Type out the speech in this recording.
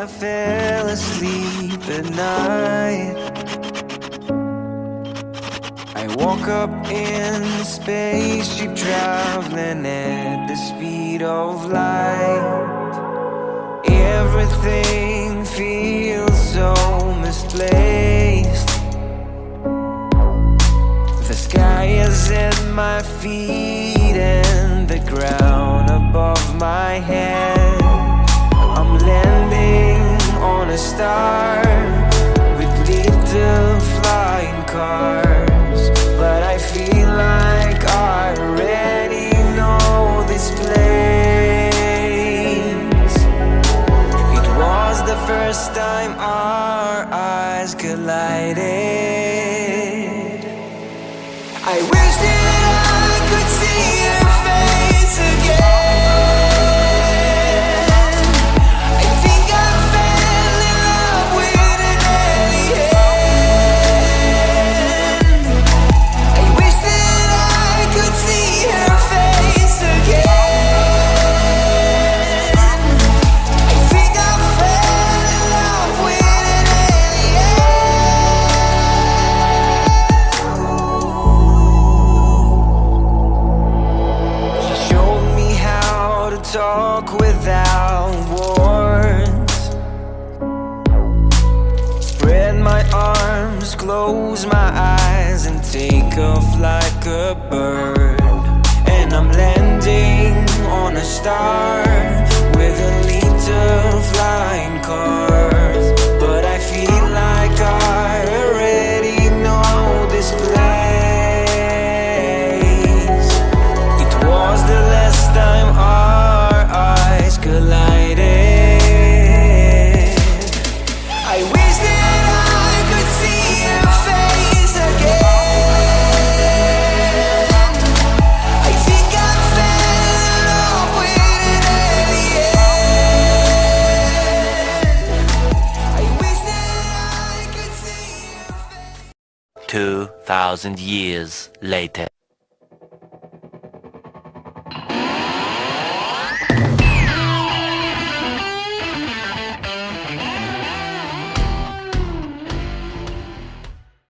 I fell asleep at night. I woke up in the spaceship traveling at the speed of light. Everything feels so misplaced. The sky is at my feet and the ground above my head. Landing on a star with little flying cars. But I feel like I already know this place. It was the first time our eyes collided. I wish talk without words. Spread my arms, close my eyes, and take off like a bird. And I'm landing on a star 2,000 years later.